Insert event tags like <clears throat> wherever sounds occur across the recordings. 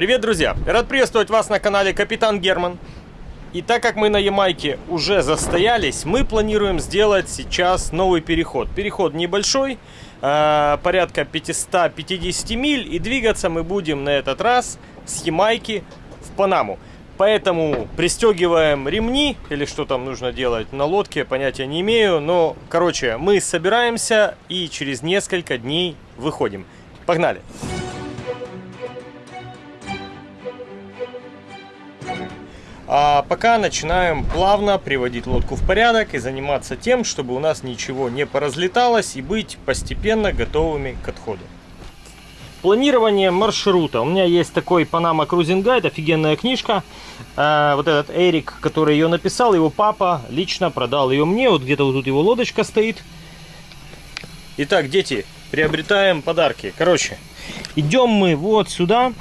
Привет, друзья! Рад приветствовать вас на канале Капитан Герман. И так как мы на Ямайке уже застоялись, мы планируем сделать сейчас новый переход. Переход небольшой, э, порядка 550 миль, и двигаться мы будем на этот раз с Ямайки в Панаму. Поэтому пристегиваем ремни, или что там нужно делать на лодке, понятия не имею. Но, короче, мы собираемся и через несколько дней выходим. Погнали! А пока начинаем плавно приводить лодку в порядок и заниматься тем, чтобы у нас ничего не поразлеталось и быть постепенно готовыми к отходу. Планирование маршрута. У меня есть такой Panama Cruising Guide, офигенная книжка. А, вот этот Эрик, который ее написал, его папа лично продал ее мне. Вот где-то вот тут его лодочка стоит. Итак, дети, приобретаем подарки. Короче, идем мы вот сюда.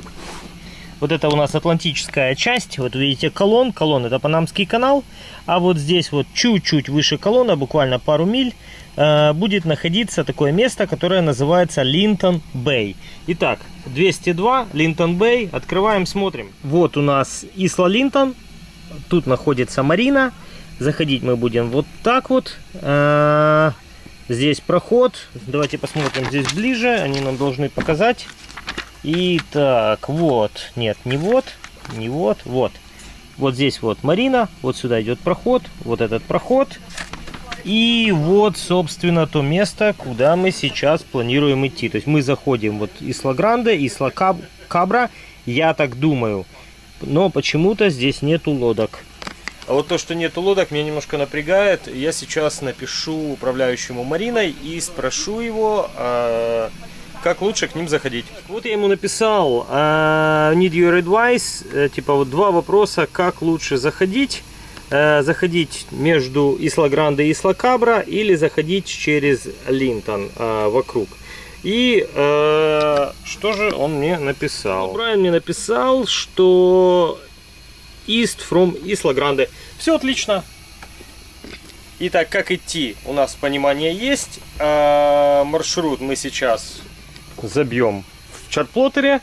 Вот это у нас атлантическая часть. Вот видите колонн. Колонн это Панамский канал. А вот здесь вот чуть-чуть выше колонна, буквально пару миль, э, будет находиться такое место, которое называется Линтон Бэй. Итак, 202 Линтон Бэй. Открываем, смотрим. Вот у нас Исла Линтон. Тут находится Марина. Заходить мы будем вот так вот. Э, здесь проход. Давайте посмотрим здесь ближе. Они нам должны показать. Итак, вот, нет, не вот, не вот, вот. Вот здесь вот Марина, вот сюда идет проход, вот этот проход. И вот, собственно, то место, куда мы сейчас планируем идти. То есть мы заходим вот Исла Гранде, Исла Кабра, я так думаю. Но почему-то здесь нету лодок. А вот то, что нету лодок, меня немножко напрягает. Я сейчас напишу управляющему Мариной и спрошу его, а, как лучше к ним заходить. Вот я ему написал uh, need your advice, uh, типа вот два вопроса, как лучше заходить. Uh, заходить между Исла Гранде и Исла Кабра или заходить через Линтон uh, вокруг. И uh, что же он мне написал? Ну, Брайан мне написал, что East from Isla Grande. Все отлично. Итак, как идти? У нас понимание есть. Маршрут мы сейчас забьем в чарплотере.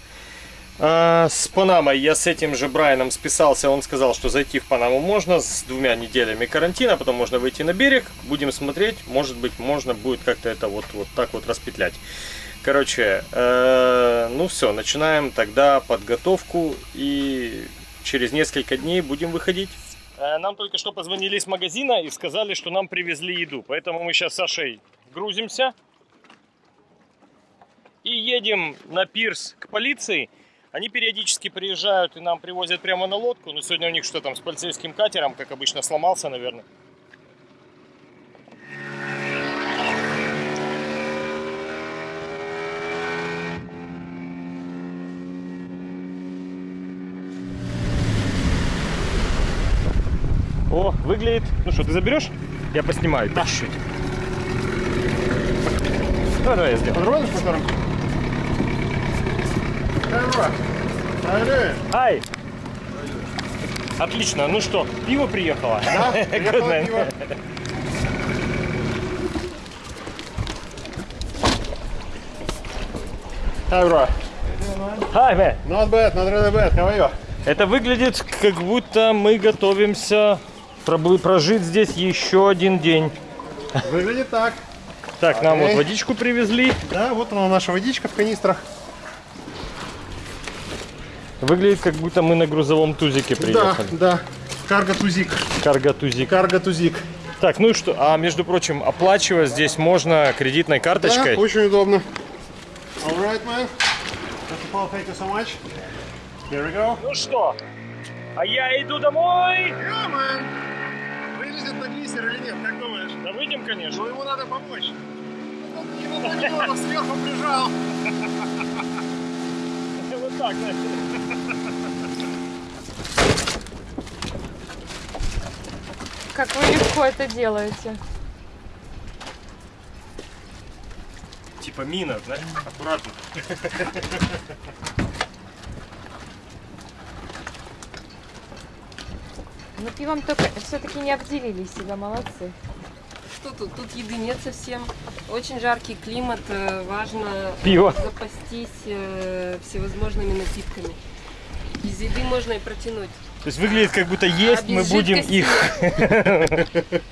А, с Панамой я с этим же Брайаном списался, он сказал, что зайти в Панаму можно с двумя неделями карантина, потом можно выйти на берег, будем смотреть, может быть можно будет как-то это вот, вот так вот распетлять. Короче, э, ну все, начинаем тогда подготовку и через несколько дней будем выходить. Э, нам только что позвонили из магазина и сказали, что нам привезли еду, поэтому мы сейчас с Сашей грузимся и едем на пирс к полиции. Они периодически приезжают и нам привозят прямо на лодку. Но сегодня у них что там с полицейским катером, как обычно, сломался, наверное. О, выглядит... Ну что, ты заберешь? Я поснимаю. Да. Чуть-чуть. Давай, давай я сделаю. Подробно, Ай! Отлично. Ну что, пиво приехало? Да, <laughs> приехало пиво. Hi, bro. Hi, man. Not bad, not really bad. How are you? Это выглядит, как будто мы готовимся прожить здесь еще один день. Выглядит так. Так, нам вот водичку привезли. Да, вот она наша водичка в канистрах. Выглядит, как будто мы на грузовом тузике приехали. Да, да. Карго-тузик. Карго-тузик. Карго-тузик. Так, ну и что? А, между прочим, оплачивать здесь можно кредитной карточкой. Да, очень удобно. Alright, man. Thank you so much. Here we go. Ну что, а я иду домой. Yeah, man. Вылезет на глиссер или нет, как думаешь? Да выйдем, конечно. Ну ему надо помочь. Он сверху прижал. Так. Как вы легко это делаете. Типа мина, знаешь, аккуратно. Ну пивом только все-таки не обделили себя, молодцы. Что тут? Тут еды нет совсем. Очень жаркий климат, э, важно Пиво. запастись э, всевозможными напитками. Без еды можно и протянуть. То есть выглядит как будто есть, А мы будем их. <laughs>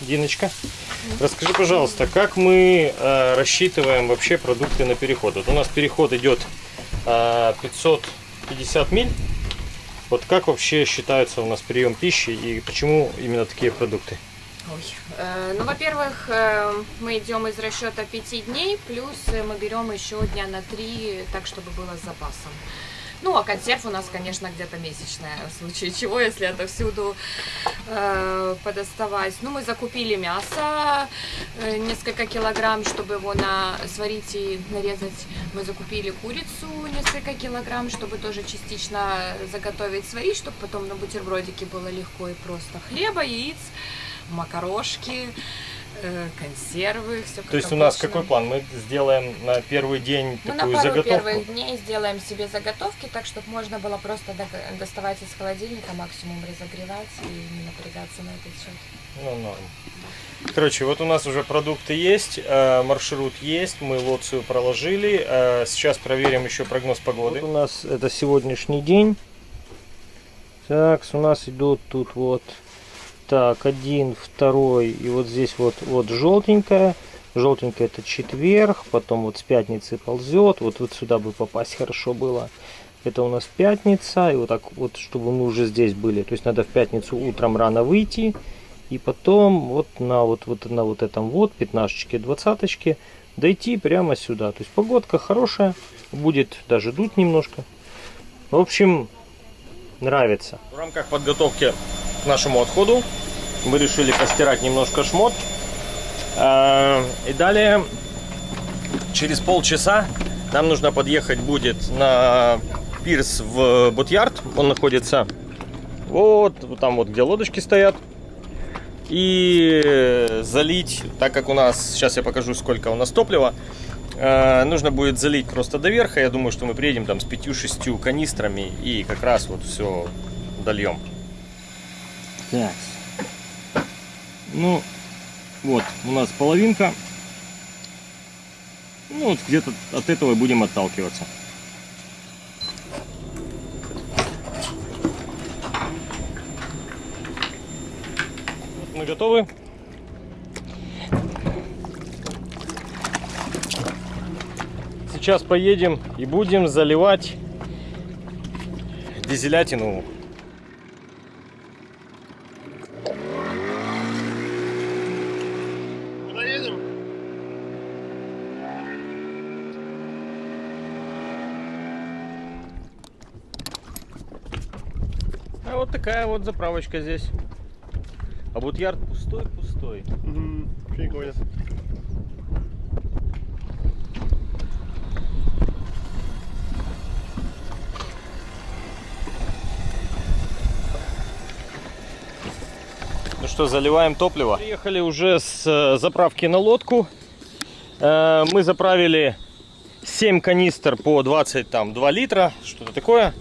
Диночка, расскажи, пожалуйста, как мы э, рассчитываем вообще продукты на переход? Вот у нас переход идет э, 550 миль. Вот как вообще считается у нас прием пищи и почему именно такие продукты? Ой. Э, Ну, во-первых, э, мы идем из расчета 5 дней, плюс э, мы берем еще дня на 3, так, чтобы было с запасом. Ну, а консерв у нас, конечно, где-то месячная, в случае чего, если это всюду э, подоставать. Ну, мы закупили мясо, э, несколько килограмм, чтобы его на, сварить и нарезать. Мы закупили курицу несколько килограмм, чтобы тоже частично заготовить, сварить, чтобы потом на бутербродике было легко и просто. Хлеба, яиц, макарошки, э, консервы, все То есть у нас какой план? Мы сделаем на первый день мы Ну, на такую пару заготовку. первых дней сделаем себе заготовки, так чтобы можно было просто до- доставать из холодильника, максимум разогревать и не напрягаться на этот счет. Ну, норм. Короче, вот у нас уже продукты есть, э, маршрут есть, мы лоцию проложили. э, Сейчас проверим еще прогноз погоды. Вот у нас это сегодняшний день. Так, у нас идут тут вот так, один, второй, и вот здесь вот, вот желтенькая. Желтенькая это четверг, потом вот с пятницы ползет, вот, вот сюда бы попасть хорошо было. Это у нас пятница, и вот так вот, чтобы мы уже здесь были. То есть надо в пятницу утром рано выйти, и потом вот на вот, вот на вот этом вот пятнашечке, двадцаточке дойти прямо сюда. То есть погодка хорошая, будет даже дуть немножко. В общем, нравится. В рамках подготовки нашему отходу мы решили постирать немножко шмот. Э, И далее, через полчаса, нам нужно подъехать будет на пирс в Ботьярд. Он находится вот там вот, где лодочки стоят. И залить, так как у нас, сейчас я покажу, сколько у нас топлива, э, нужно будет залить просто до верха. Я думаю, что мы приедем там с 5-6 канистрами и как раз вот все дольем. Так. Ну, вот, у нас половинка. Ну, вот где-то от этого будем отталкиваться. Мы готовы. Сейчас поедем и будем заливать дизелятину Куда едем? А вот заправочка здесь. А вот ярд пустой, пустой. Угу. Ну что, заливаем топливо. Приехали уже с э, заправки на лодку. Э, Мы заправили 7 канистр по 20, там, 2 литра, что-то такое.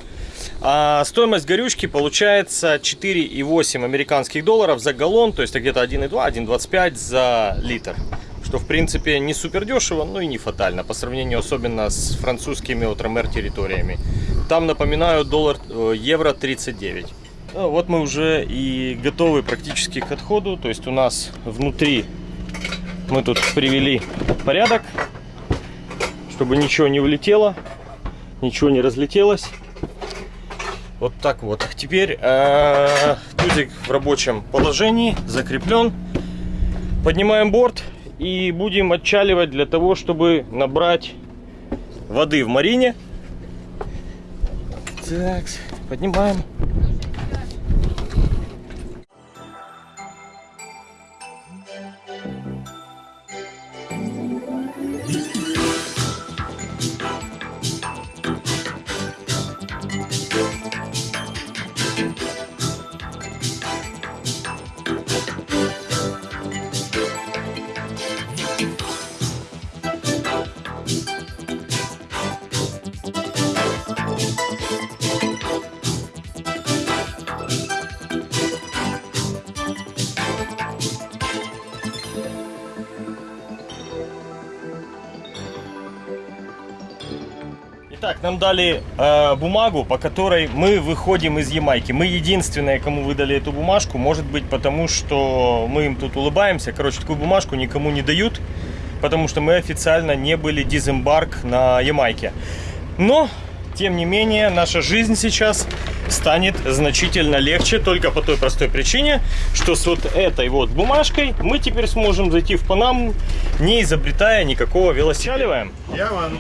А стоимость горючки получается 4,8 американских долларов за галлон, то есть где-то 1,2, 1,25 за литр. Что в принципе не супер дешево, но и не фатально, по сравнению особенно с французскими отромер территориями. Там, напоминаю, доллар, э, евро 39. Ну, Вот мы уже и готовы практически к отходу. То есть у нас внутри мы тут привели порядок, чтобы ничего не улетело, ничего не разлетелось. Вот так вот. Теперь э, тузик в рабочем положении, закреплен. Поднимаем борт и будем отчаливать для того, чтобы набрать воды в марине. Так, поднимаем. Нам дали э, бумагу, по которой мы выходим из Ямайки. Мы единственные, кому выдали эту бумажку. Может быть, потому что мы им тут улыбаемся. Короче, такую бумажку никому не дают, потому что мы официально не были дизембарк на Ямайке. Но, тем не менее, наша жизнь сейчас станет значительно легче только по той простой причине, что с вот этой вот бумажкой мы теперь сможем зайти в Панаму, не изобретая никакого велосипеда. Я ван.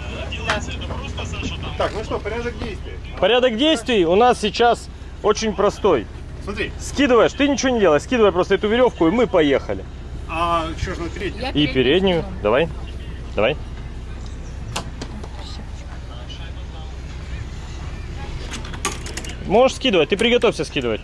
Так, ну что, порядок действий. Порядок действий у нас сейчас очень простой. Смотри, Скидываешь, ты ничего не делаешь, скидывай просто эту веревку, и мы поехали. а что ж на третий? Я И переднюю, давай, давай. Можешь скидывать, ты приготовься скидывать.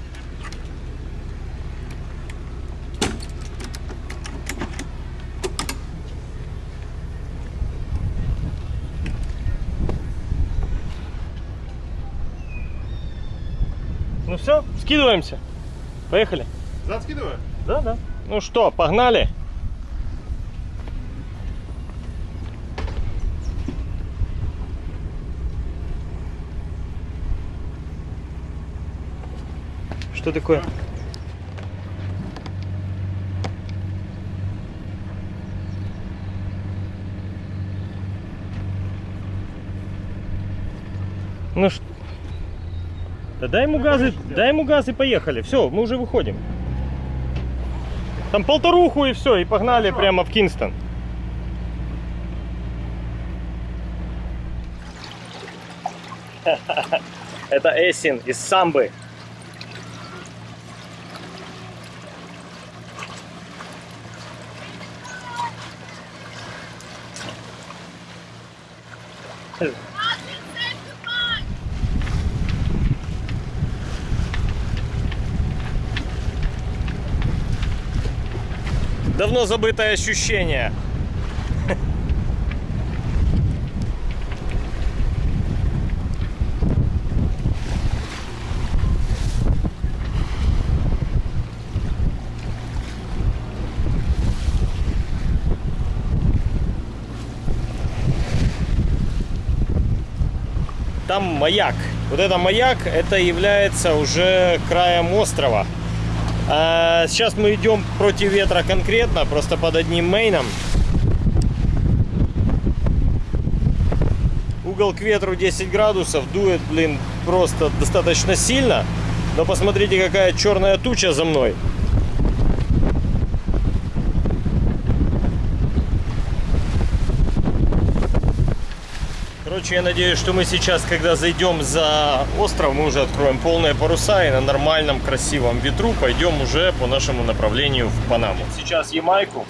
Ну все, скидываемся. Поехали. Зад скидываю? Да, да. Ну что, погнали? Что такое? Ну что? Да дай ему газы, дай ему газ и поехали. Все, мы уже выходим. Там полторуху и все, и погнали прямо в Кинстон. <laughs> Это Эсин из Самбы. Давно забытое ощущение. Там маяк. Вот это маяк, это является уже краем острова. А сейчас мы идем против ветра конкретно, просто под одним мейном. Угол к ветру 10 градусов, дует, блин, просто достаточно сильно. Но посмотрите, какая черная туча за мной. Короче, я надеюсь, что мы сейчас, когда зайдем за остров, мы уже откроем полные паруса и на нормальном красивом ветру пойдем уже по нашему направлению в Панаму. Сейчас Ямайку.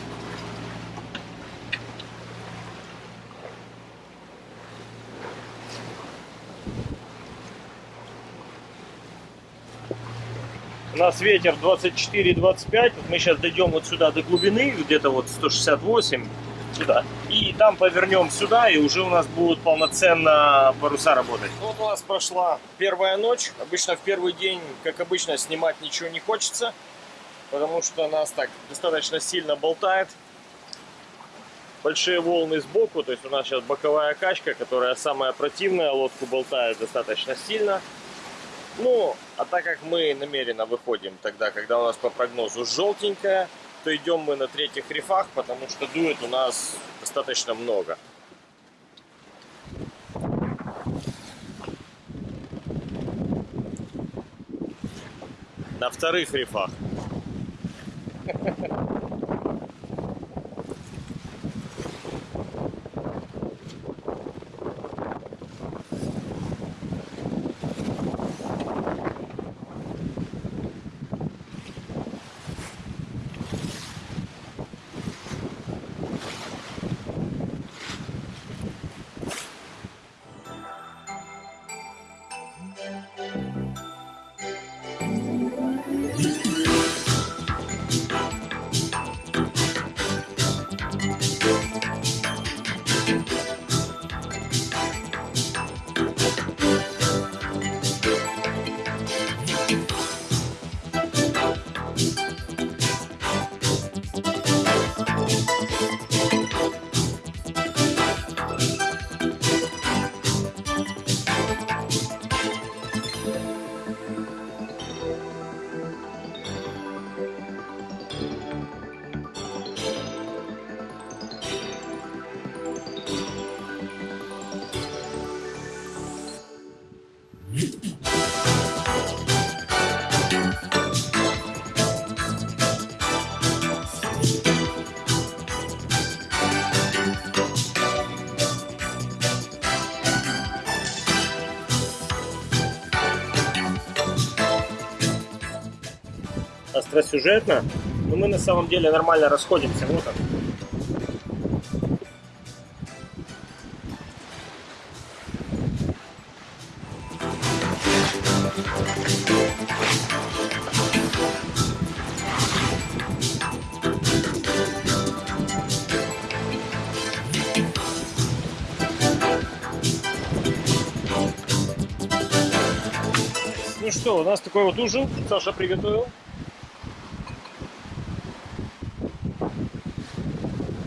У нас ветер 24-25. Вот мы сейчас дойдем вот сюда до глубины, где-то вот 168 сюда. И там повернем сюда, и уже у нас будут полноценно паруса работать. Вот у нас прошла первая ночь. Обычно в первый день, как обычно, снимать ничего не хочется, потому что нас так достаточно сильно болтает. Большие волны сбоку, то есть у нас сейчас боковая качка, которая самая противная, лодку болтает достаточно сильно. Ну, а так как мы намеренно выходим тогда, когда у нас по прогнозу желтенькая, то идем мы на третьих рифах, потому что дует у нас достаточно много. На вторых рифах. <laughs> остросюжетно, но мы на самом деле нормально расходимся. Вот он. Ну что, у нас такой вот ужин. Саша приготовил.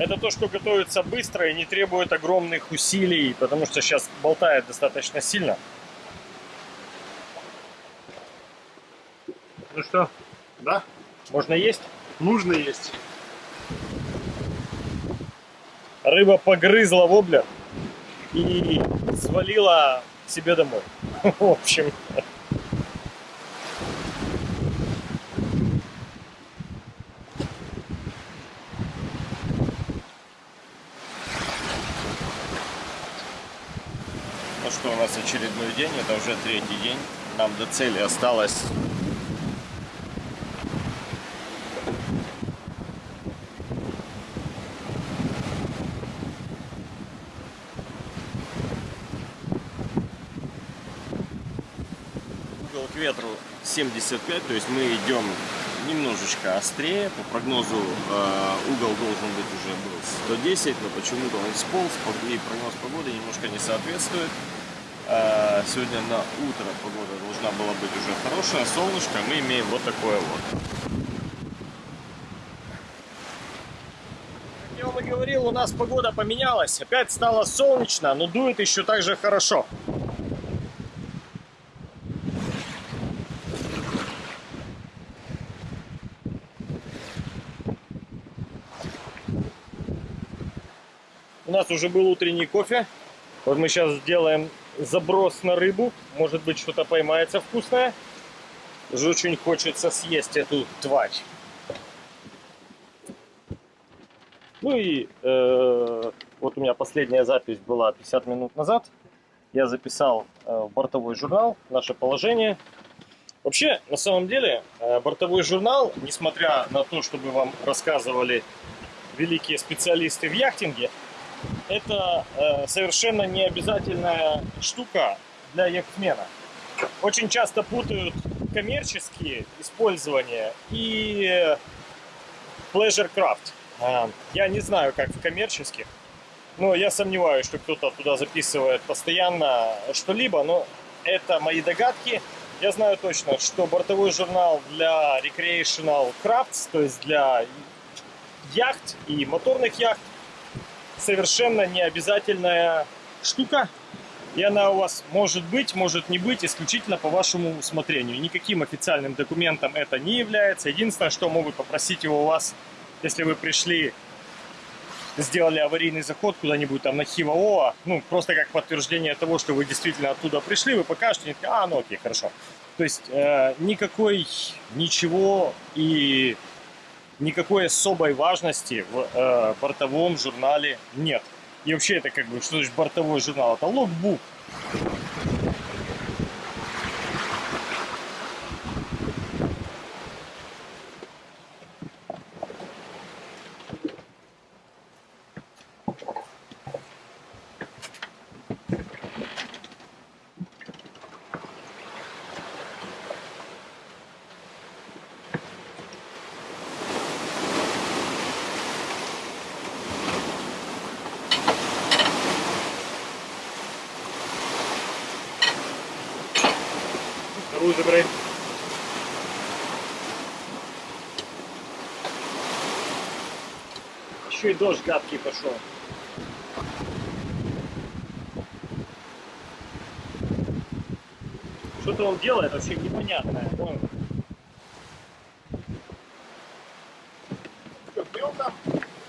Это то, что готовится быстро и не требует огромных усилий, потому что сейчас болтает достаточно сильно. Ну что, Да? можно есть? Нужно есть. Рыба погрызла воблер и свалила себе домой. <laughs> В общем, Ну что, у нас очередной день, это уже третий день. Нам до цели осталось угол к ветру 75, то есть мы идем немножечко острее. По прогнозу э, угол должен быть уже был 110, но почему-то он сполз, и прогноз погоды немножко не соответствует. Сегодня на утро погода должна была быть уже хорошая, солнышко, мы имеем вот такое вот. Как я вам и говорил, у нас погода поменялась, опять стало солнечно, но дует еще так же хорошо. У нас уже был утренний кофе. Вот мы сейчас сделаем заброс на рыбу. Может быть, что-то поймается вкусное. Уже очень хочется съесть эту тварь. Ну и э, вот у меня последняя запись была 50 минут назад. Я записал э, бортовой журнал наше положение. Вообще, на самом деле, э, бортовой журнал, несмотря на то, чтобы вам рассказывали великие специалисты в яхтинге, это э, совершенно не обязательная штука для яхтмена. Очень часто путают коммерческие использования и э, pleasure craft. А, Я не знаю, как в коммерческих, но я сомневаюсь, что кто-то туда записывает постоянно что-либо, но это мои догадки. Я знаю точно, что бортовой журнал для recreational crafts, то есть для яхт и моторных яхт, совершенно не обязательная штука. И она у вас может быть, может не быть, исключительно по вашему усмотрению. Никаким официальным документом это не является. Единственное, что могут попросить его у вас, если вы пришли, сделали аварийный заход куда-нибудь там на Хиваоа, ну, просто как подтверждение того, что вы действительно оттуда пришли, вы покажете, а, ну окей, хорошо. То есть э, никакой, ничего и никакой особой важности в э, бортовом журнале нет. И вообще это как бы, что значит бортовой журнал? Это логбук. Еще и дождь гадкий пошел. Что-то он делает вообще непонятное. Стрелка?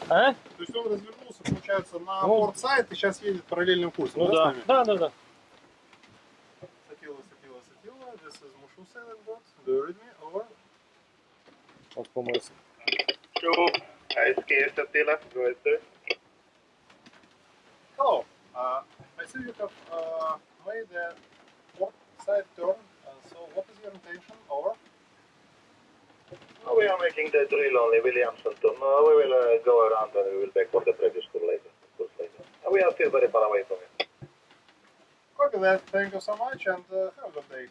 А? То есть он развернулся, получается, на Ну. порт-сайт и сейчас едет параллельным курсом, Ну да, да. Да, да. Сатиловый, Сатиловый. Attila, this is Mushu sailing boat. Do you read me? Over. Он помылся. Sure. I scared Attila. Go ahead, sir. Hello. Uh, I see you have uh, made a port side turn. Uh, so what is your intention? Over. No, we are making the drill only, Williamson. To, no, we will uh, go around and we will back for the previous tour later. Course later. We are still very far away from it. Copy that. Thank you so much and uh, have a good day.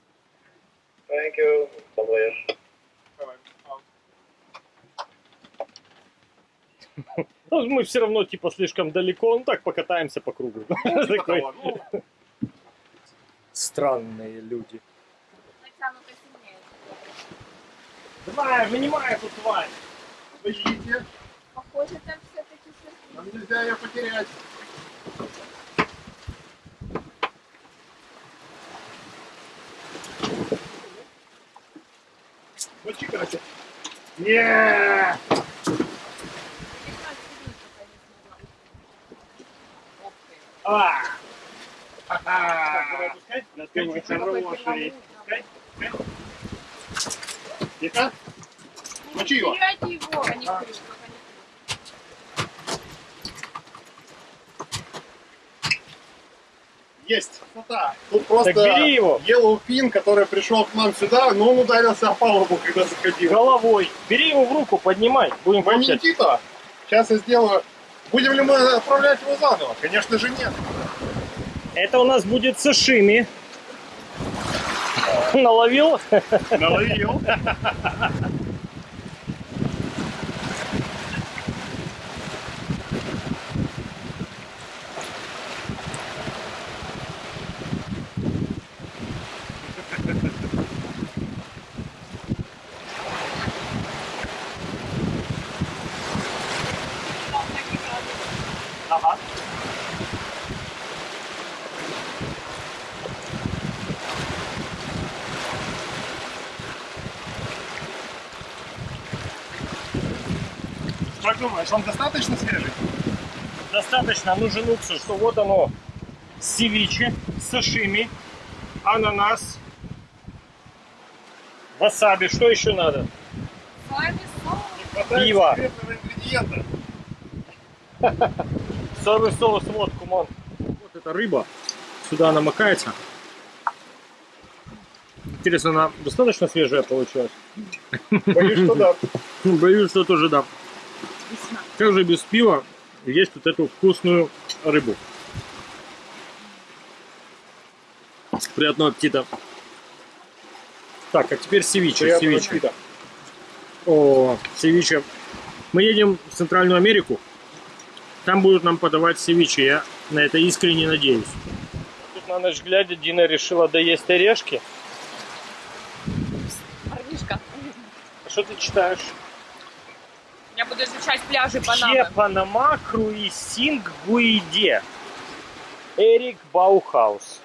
Thank you. Bon voyage. Ну, мы все равно типа слишком далеко, ну так покатаемся по кругу. Типа Такой. того, ну, Странные люди. Давай, вынимай эту тварь. Подождите. Похоже, там все-таки Нам нельзя ее потерять. Вот чекайте. Не! А! Так, давай Тихо. Мочи его. Теряйте его, а не крюк. Есть. Красота. Тут просто Так бери его. Yellow Pin, который пришел к нам сюда, но он ударился о палубу, когда заходил. Головой. Бери его в руку, поднимай. Будем получать. Ваминтита. Сейчас я сделаю. Будем ли мы отправлять его заново? Конечно же нет. Это у нас будет сашими. Наловил? Наловил. Думаешь, он достаточно свежий? Достаточно нужен уксус, что вот оно. Севиче, сашими, ананас, васаби. Что еще надо? Пиво. <laughs> Соевый соус, вот, кумон. Вот эта рыба. Сюда намокается. Интересно, она достаточно свежая получилась? <laughs> Боюсь, что да. Боюсь, что тоже да. Как же без пива есть вот эту вкусную рыбу. Приятного аппетита. Так, а теперь севиче. Приятного севиче. аппетита. О, севиче. Мы едем в Центральную Америку. Там будут нам подавать севиче. Я на это искренне надеюсь. Тут на ночь глядя Дина решила доесть орешки. Парнишка. Что ты читаешь? Буду изучать пляжи Че Панамы. Panama Cruising Guide. Эрик Баухаус.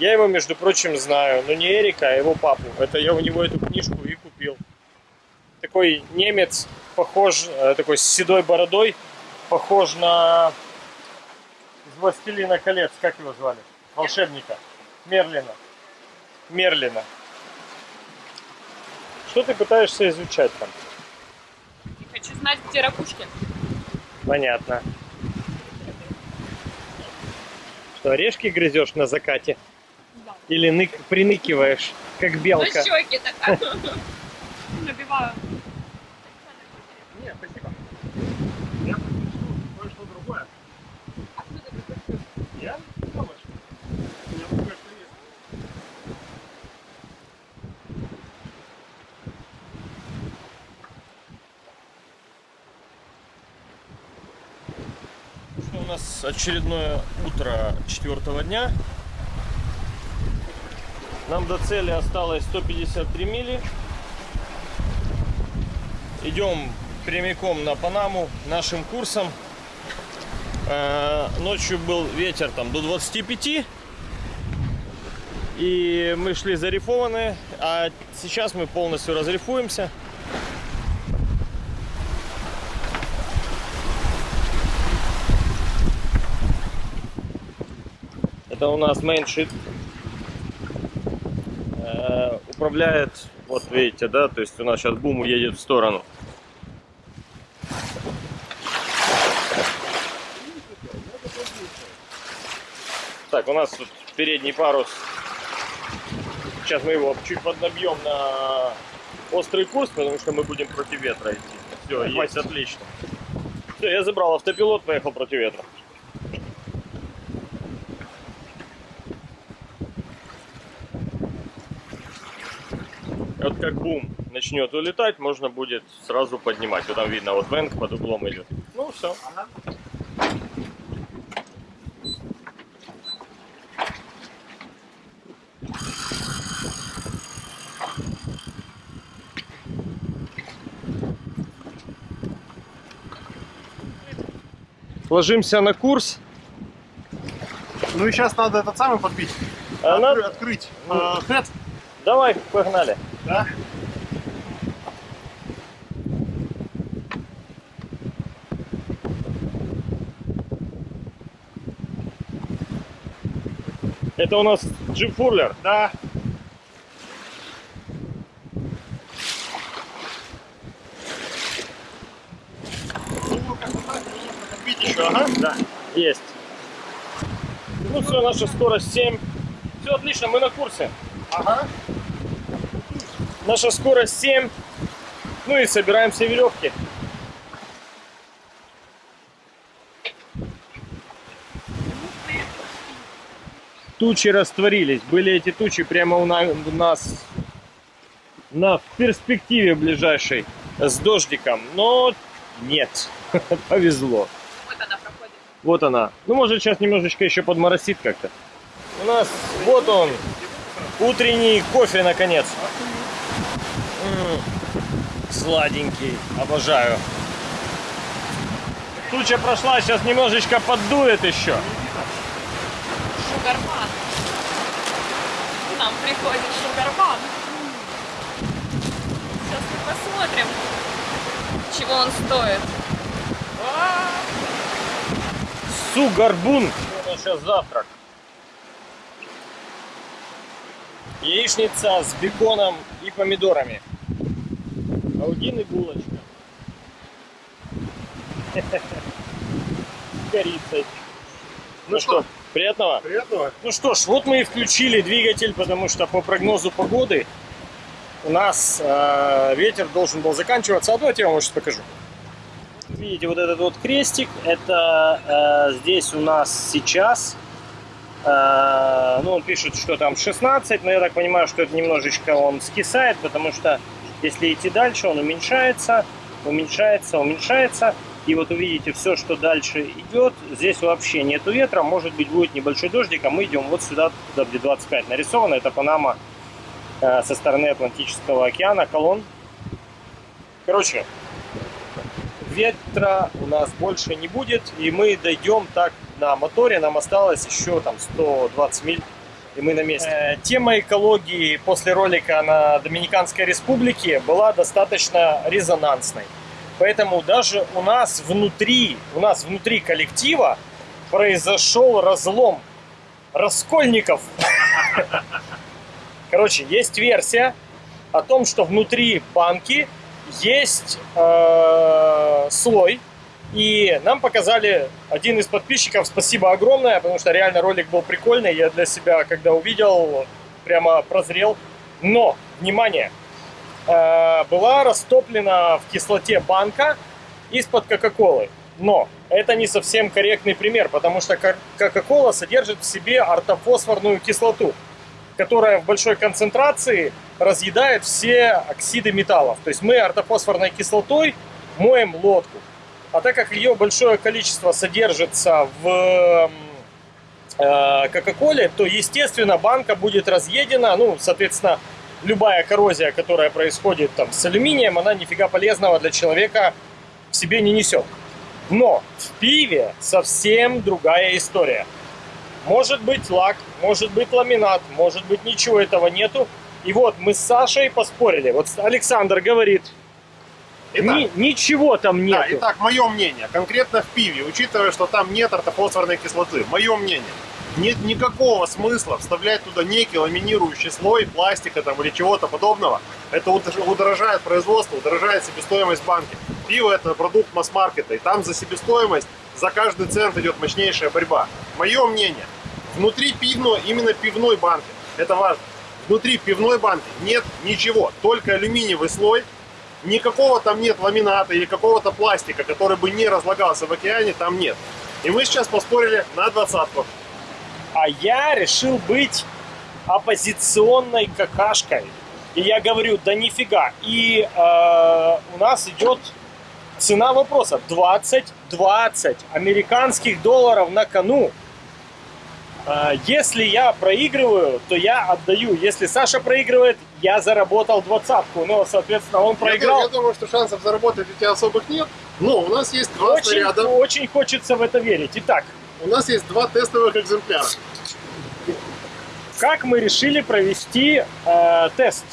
Я его, между прочим, знаю. Но не Эрика, а его папу. Это я у него эту книжку и купил. Такой немец, похож, э, такой с седой бородой, похож на из «Властелина колец», как его звали? Волшебника. Мерлина. Мерлина. Что ты пытаешься изучать там? Хочу знать, где ракушки. Понятно. Что, орешки грызешь на закате? Да. Или нык, приныкиваешь, как На белка? щеки так. <laughs> Набиваю. Нет, спасибо. Я предпочту кое-что другое. Откуда ты купил? Я? Помощь. У меня тут кое-что есть. Что у нас очередное утро четвертого дня. Нам до цели осталось 153 мили. Идем прямиком на Панаму нашим курсом. Э, Ночью был ветер там до 25. И мы шли зарифованные. А сейчас мы полностью разрифуемся. Это у нас mainsheet. э, управляет, вот видите, да, то есть у нас сейчас бум уедет в сторону. Так, у нас тут передний парус. Сейчас мы его чуть поднабьем на острый курс, потому что мы будем против ветра идти. Все, есть, отлично. Все, я забрал автопилот, поехал против ветра. Вот как бум начнет улетать, можно будет сразу поднимать. Вот там видно, вот венг под углом идет. Ну все. Ложимся на курс. Ну и сейчас надо этот самый подбить. А Откры- надо- Открыть. Ну. э, хэт. Давай, погнали. Да. Это у нас джип фурлер. Да. Ага. Да, есть. Ну все, наша скорость 7. Все отлично, мы на курсе. Ага. Наша скорость 7. Ну и собираем все веревки. Тучи растворились. Были эти тучи прямо у на- у нас на перспективе ближайшей с дождиком. Но нет, <laughs> повезло. Вот она проходит. Вот она. Ну, может, сейчас немножечко еще подморосит как-то. У нас, вот он, утренний кофе, наконец. Сладенький, обожаю. Туча прошла, сейчас немножечко поддует еще. Шугарман. К нам приходит Шугарман. Сейчас мы посмотрим, чего он стоит. Сугарбун. Нас сейчас завтрак. Яичница с беконом и помидорами. А у Дины булочка. <laughs> С корицей. Ну что, приятного? Приятного. Ну что ж, вот мы и включили двигатель, потому что по прогнозу погоды у нас э, ветер должен был заканчиваться. А давайте я вам сейчас покажу. Видите, вот этот вот крестик, это э, здесь у нас сейчас, э, ну он пишет, что там 16, но я так понимаю, что это немножечко он скисает, потому что если идти дальше, он уменьшается, уменьшается, уменьшается. И вот увидите, все, что дальше идет, здесь вообще нету ветра, может быть будет небольшой дождик, а мы идем вот сюда, туда, где 25 нарисовано, это Панама э, со стороны Атлантического океана, колонн. Короче, ветра у нас больше не будет, и мы дойдем так на моторе, нам осталось еще там 120 миль, и мы на месте. Э, тема экологии после ролика на Доминиканской Республике была достаточно резонансной. Поэтому даже у нас внутри, у нас внутри коллектива произошел разлом раскольников. Короче, есть версия о том, что внутри банки есть э, слой. И нам показали один из подписчиков, спасибо огромное, потому что реально ролик был прикольный. Я для себя, когда увидел, прямо прозрел. Но, внимание, э, была растоплена в кислоте банка из-под Кока-Колы. Но это не совсем корректный пример, потому что Ко- Кока-Кола содержит в себе ортофосфорную кислоту, которая в большой концентрации разъедает все оксиды металлов. То есть мы ортофосфорной кислотой моем лодку. А так как ее большое количество содержится в э, Кока-Коле, то, естественно, банка будет разъедена. Ну, соответственно, любая коррозия, которая происходит там с алюминием, она нифига полезного для человека в себе не несет. Но в пиве совсем другая история. Может быть лак, может быть ламинат, может быть ничего этого нету. И вот мы с Сашей поспорили. Вот Александр говорит, Итак, «Ни- ничего там нету. да, итак, мое мнение. Конкретно в пиве, учитывая, что там нет ортофосфорной кислоты. Мое мнение. нет никакого смысла вставлять туда некий ламинирующий слой пластика там или чего-то подобного. Это удор- удорожает производство, удорожает себестоимость банки. Пиво это продукт масс-маркета, и там за себестоимость, за каждый цент идет мощнейшая борьба. Мое мнение, внутри пивной, именно пивной банки, это важно, внутри пивной банки нет ничего, только алюминиевый слой, никакого там нет ламината или какого-то пластика, который бы не разлагался в океане, там нет. И мы сейчас поспорили на двадцатку. А я решил быть оппозиционной какашкой. И я говорю, да нифига. И э, у нас идет цена вопроса 20, 20 американских долларов на кону. Э, если я проигрываю, то я отдаю. Если Саша проигрывает, я заработал двадцатку. Но, соответственно, он Я, проиграл. я думаю, что шансов заработать у тебя особых нет. Но у нас есть два Очень, снаряда, очень хочется в это верить. Итак, у нас есть два тестовых экземпляра. как мы решили провести э, тест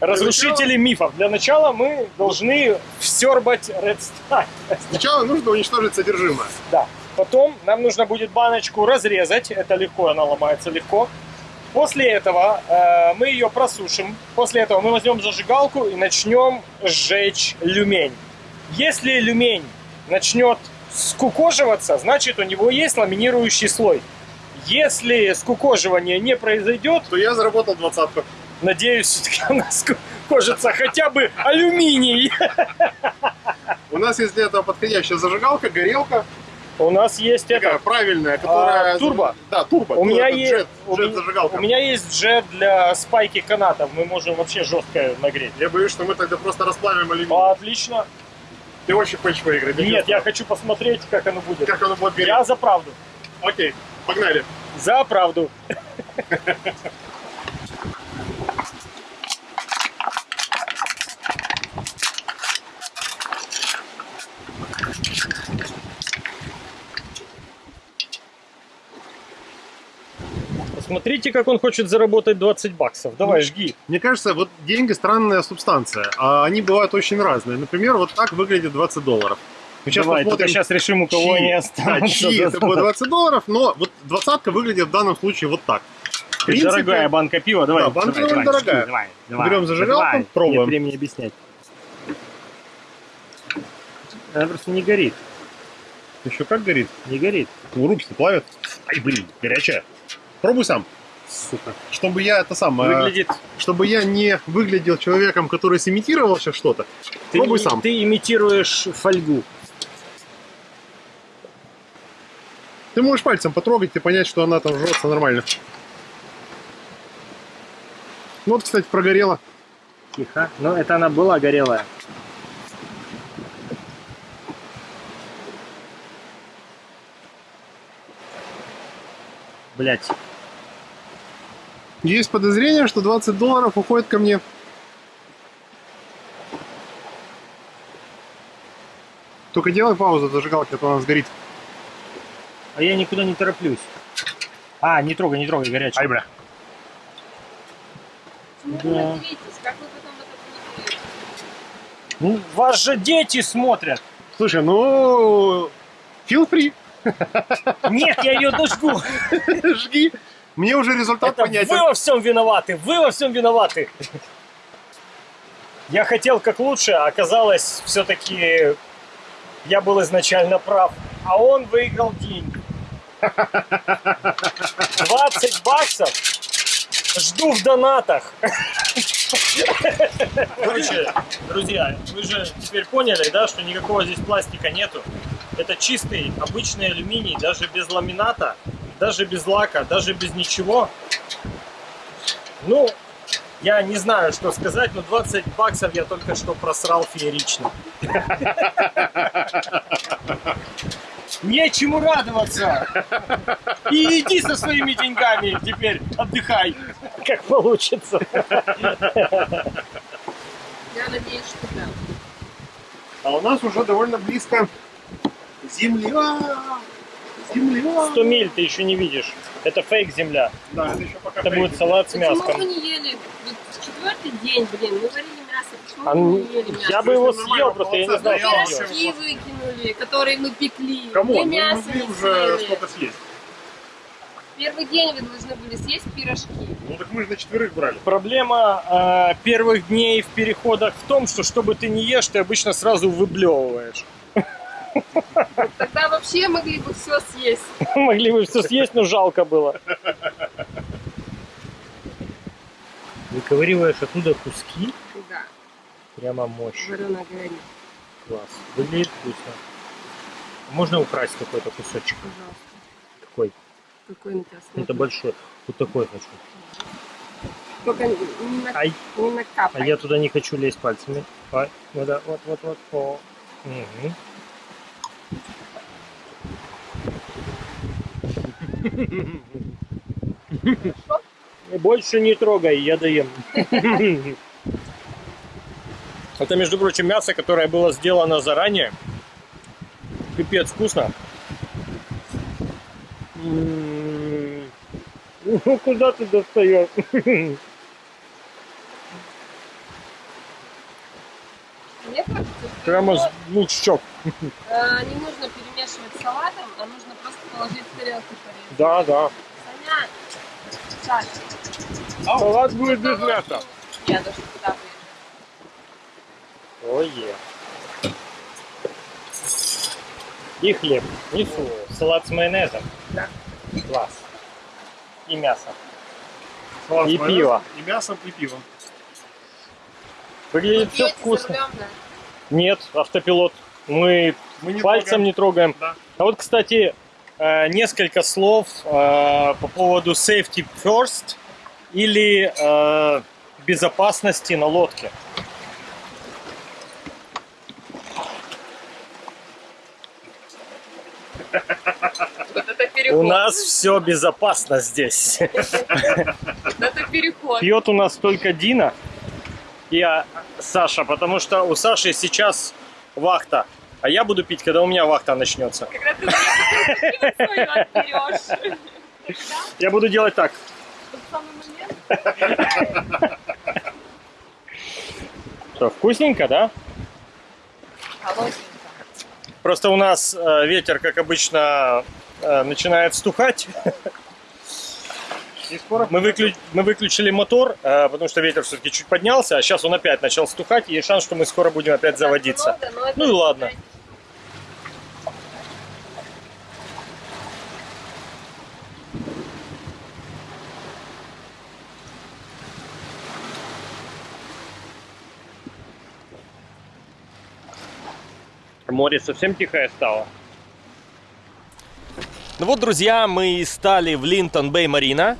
разрушителей мифов? Для начала мы должны всербать Red Star. Сначала нужно уничтожить содержимое. Да. Потом нам нужно будет баночку разрезать. Это легко, она ломается легко. После этого э, мы ее просушим. После этого мы возьмем зажигалку и начнем сжечь люмень. Если люмень начнет скукоживаться, значит у него есть ламинирующий слой. Если скукоживание не произойдет, То я заработал двадцатку. надеюсь, все-таки у нас скукожится хотя бы алюминий. У нас есть для этого подходящая зажигалка, горелка. У нас есть Такая это. правильная, которая... А, турбо? Да, турбо. У меня, есть, джет, у, джет зажигалка. у меня есть джет для спайки канатов. Мы можем вообще жестко нагреть. Я боюсь, что мы тогда просто расплавим алюминий. А, отлично. Ты очень хочешь выиграть? Нет, я хочу посмотреть, как оно будет. Как оно будет гореть? Я за правду. Окей, погнали. За правду. <laughs> Посмотрите, как он хочет заработать 20 баксов. Давай, жги. Мне кажется, вот деньги странная субстанция, а они бывают очень разные. Например, вот так выглядит 20 долларов. Мы сейчас Давай, посмотрим, сейчас решим, у кого чьи- они да, останутся. чьи это будет 20 долларов, но вот двадцатка выглядит в данном случае вот так. В принципе, Дорогая банка пива, давай. Да, банка давай, давай, дорогая. Давай, давай. Берем зажигалку, Давай. пробуем. Нет времени объяснять. Она просто не горит. еще как горит? Не горит. Ну, руки плавят. Ай, блин, горячая. Пробуй сам. Сука. Чтобы я это сам, э, Выглядит... чтобы я не выглядел человеком, который сымитировал сейчас что-то. Пробуй и- сам. ты имитируешь фольгу. Ты можешь пальцем потрогать и понять, что она там жжется нормально. Ну вот, кстати, прогорела. Тихо. Но это она была горелая. Блять. Есть подозрение, что 20 долларов уходит ко мне. Только делай паузу, зажигалки, а то она сгорит. А я никуда не тороплюсь. А, не трогай, не трогай, горячий. бля. Ну, Да. надейтесь, как вы потом это будете? Ну, вас же дети смотрят. Слушай, ну... Feel free. Нет, я ее дожгу. Жги. Мне уже результат Это понятен. вы во всем виноваты, вы во всем виноваты. Я хотел как лучше, а оказалось, все-таки я был изначально прав. А он выиграл деньги. 20 баксов жду в донатах. Короче, друзья, вы же теперь поняли, да, что никакого здесь пластика нету. Это чистый, обычный алюминий, даже без ламината, даже без лака, даже без ничего. Ну, я не знаю, что сказать, но 20 баксов я только что просрал феерично. Нечему радоваться. И иди со своими деньгами теперь отдыхай, как получится. Я надеюсь, что да. А у нас уже довольно близко земля. Земля. 100 миль ты еще не видишь. Это фейк земля. Да, это еще пока Это фейк. будет салат с Почему мяском. вы не ели? Вот четвертый день, блин, мы варили мясо. Почему А ну, не ели мясо? Я бы его Если съел, просто я не да, что. Пирожки выкинули, которые мы пекли. Кому? Мы Мы мясо не уже что-то съесть. Первый день вы должны были съесть пирожки. Ну так мы же на четверых брали. Проблема э, первых дней в переходах в том, что что бы ты не ешь, ты обычно сразу выблевываешь. Тогда вообще могли бы все съесть. <laughs> Могли бы все съесть, но жалко было. Выковыриваешь оттуда куски, Да, прямо мощь. вареная говядина. Класс. Выглядит вкусно. Можно украсть какой-то кусочек? Пожалуйста. Какой? Какой на тебя Это большой. Вот такой хочу. Только не, на, Ай, не а накапай. я туда не хочу лезть пальцами. Да, вот, вот, вот. О. Мгм. Больше не трогай, я доем. Это, между прочим, мясо, которое было сделано заранее. Пипец вкусно. М, Ну, куда ты достаешь? <laughs> Мне кажется, что Прямо с двух щек. э, не нужно перемешивать с салатом, а нужно просто положить в тарелку порезать. Да, да. Саня, Саша, Салат будет без мяса. я даже туда вырежу. Ой, И хлеб. Несу. Салат с майонезом. Да. Класс. И мясо. Салат И пиво. И мясом, и пивом. Выглядит все вкусно. рулем, да? Нет, автопилот. Мы Мы не пальцем трогаем. не трогаем. Да. А вот, кстати, э, несколько слов э, по поводу safety first или э, безопасности на лодке. У нас все безопасно здесь. Вот это переход. <laughs> Пьет у нас только Дина и а, Саша, потому что у Саши сейчас вахта. А я буду пить, когда у меня вахта начнется. Когда ты мне свою отберешь. Я буду делать так. <laughs> Что, вкусненько, да? Холодненько. Просто у нас э, ветер, как обычно, э, начинает стухать. <laughs> Скоро Мы, выклю- мы выключили мотор, э, потому что ветер все-таки чуть поднялся, а сейчас он опять начал стухать, и есть шанс, что мы скоро будем опять заводиться. Много, но это Ну и ладно. Море совсем тихое стало. Ну вот, друзья, мы и стали в Линтон Бэй Марина.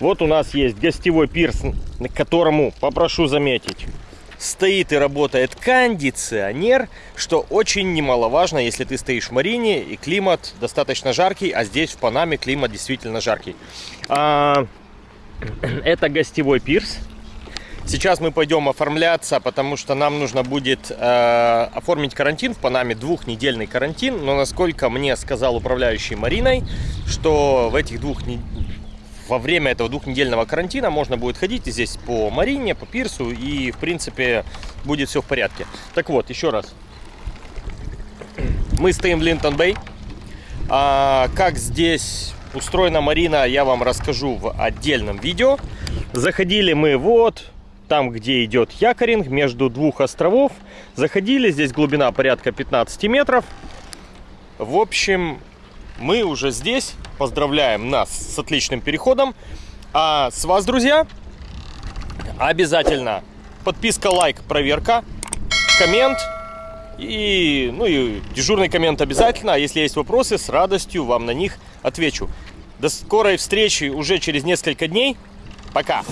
Вот у нас есть гостевой пирс, на которому, попрошу заметить, стоит и работает кондиционер, что очень немаловажно, если ты стоишь в Марине и климат достаточно жаркий, а здесь в Панаме климат действительно жаркий. А, <clears throat> это гостевой пирс. Сейчас мы пойдем оформляться, потому что нам нужно будет э, оформить карантин в Панаме, двухнедельный карантин. Но насколько мне сказал управляющий Мариной, что в этих двух во время этого двухнедельного карантина можно будет ходить здесь по Марине, по пирсу и в принципе будет все в порядке. Так вот, еще раз. Мы стоим в Линтон-Бэй. А, как здесь устроена Марина, я вам расскажу в отдельном видео. Заходили мы вот там, где идет якоринг, между двух островов. Заходили, здесь глубина порядка 15 метров. В общем, мы уже здесь. Поздравляем нас с отличным переходом. А с вас, друзья, обязательно подписка, лайк, проверка, коммент. И, ну и дежурный коммент обязательно. А если есть вопросы, с радостью вам на них отвечу. До скорой встречи уже через несколько дней. Пока!